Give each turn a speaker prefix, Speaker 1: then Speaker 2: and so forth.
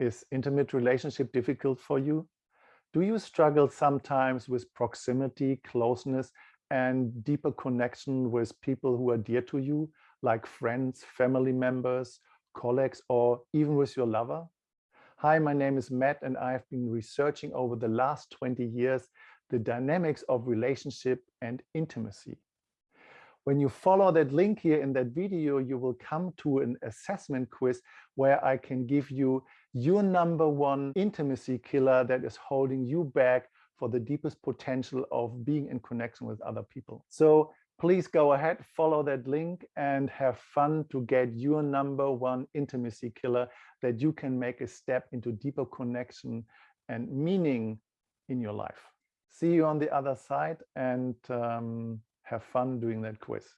Speaker 1: Is intimate relationship difficult for you? Do you struggle sometimes with proximity, closeness, and deeper connection with people who are dear to you, like friends, family members, colleagues, or even with your lover? Hi, my name is Matt, and I've been researching over the last 20 years the dynamics of relationship and intimacy. When you follow that link here in that video, you will come to an assessment quiz where I can give you your number one intimacy killer that is holding you back for the deepest potential of being in connection with other people. So please go ahead, follow that link and have fun to get your number one intimacy killer that you can make a step into deeper connection and meaning in your life. See you on the other side and um, have fun doing that quiz.